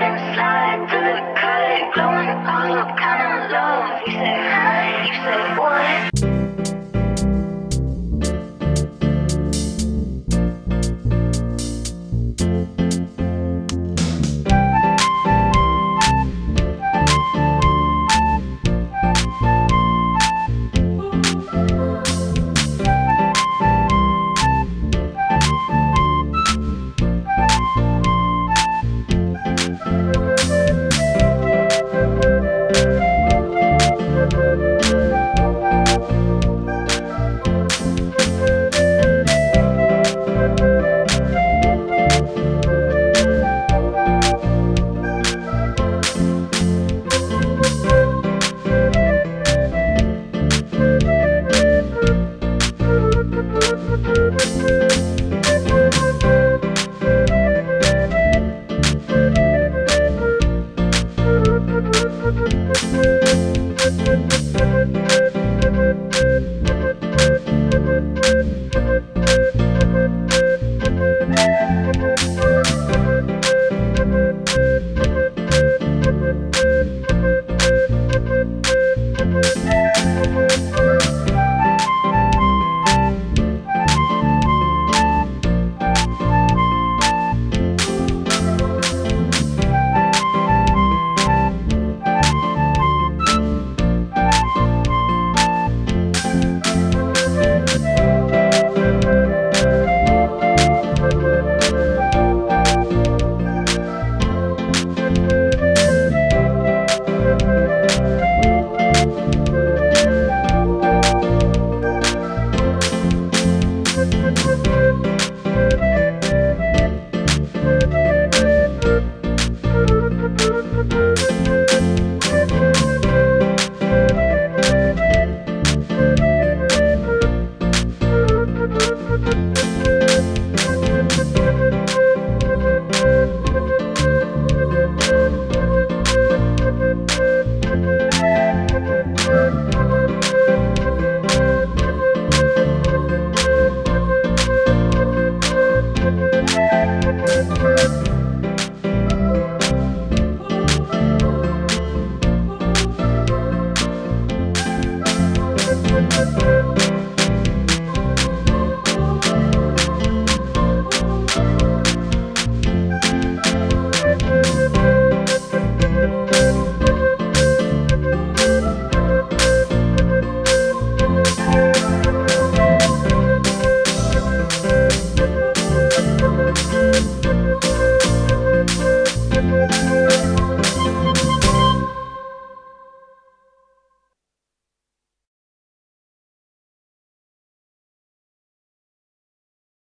You say hi, you say what?